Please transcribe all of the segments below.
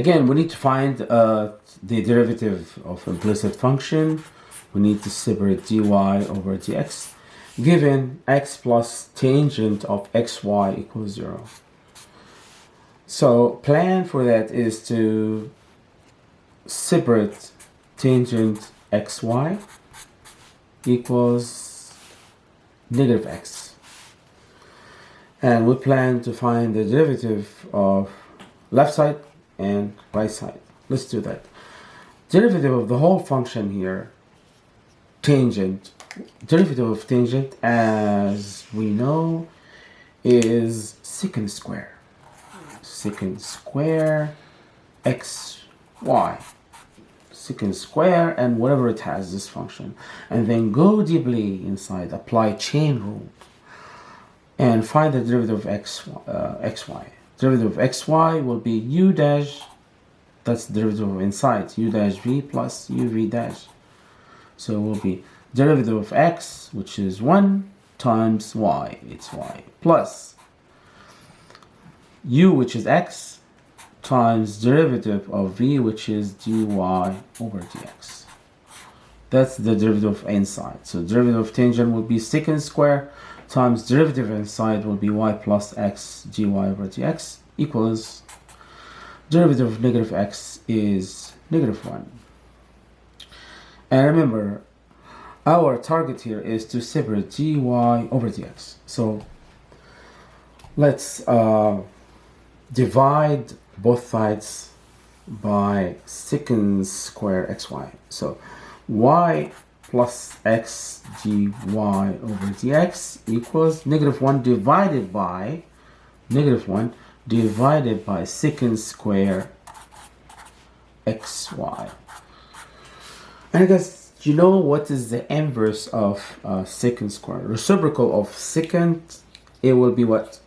Again, we need to find uh, the derivative of implicit function. We need to separate dy over dx given x plus tangent of xy equals 0. So plan for that is to separate tangent xy equals negative x. And we plan to find the derivative of left side and right side. Let's do that. Derivative of the whole function here, tangent, derivative of tangent as we know is secant square. Secant square x y secant square and whatever it has this function and then go deeply inside apply chain rule and find the derivative of x uh, xy derivative of xy will be u dash that's derivative of inside u dash v plus uv dash. So it will be derivative of x which is 1 times y it's y plus u which is x times derivative of v which is dy over dx. That's the derivative of inside so derivative of tangent will be secant square times derivative inside will be y plus x dy over dx equals derivative of negative x is negative 1 and remember our target here is to separate dy over dx so let's uh, divide both sides by secant square xy. So y plus x dy over dx equals negative 1 divided by negative 1 divided by secant square xy. And I guess you know what is the inverse of uh, secant square? Reciprocal of secant, it will be what?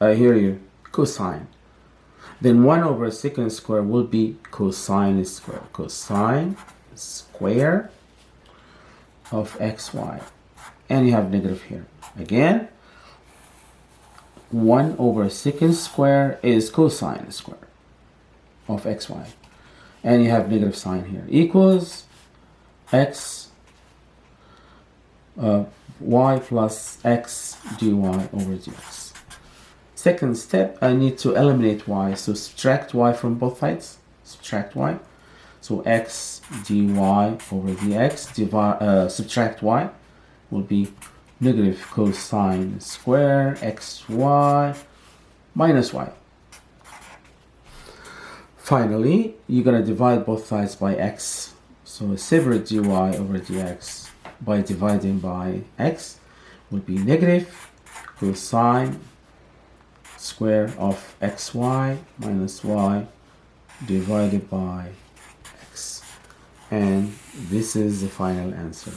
I hear you, cosine then 1 over secant square will be cosine square. Cosine square of xy. And you have negative here. Again, 1 over secant square is cosine square of xy. And you have negative sign here. Equals x uh, y plus x dy over dx. Second step, I need to eliminate y. So subtract y from both sides. Subtract y. So x dy over dx, divide, uh, subtract y will be negative cosine square xy minus y. Finally, you're going to divide both sides by x. So a separate dy over dx by dividing by x will be negative cosine square of xy minus y divided by x and this is the final answer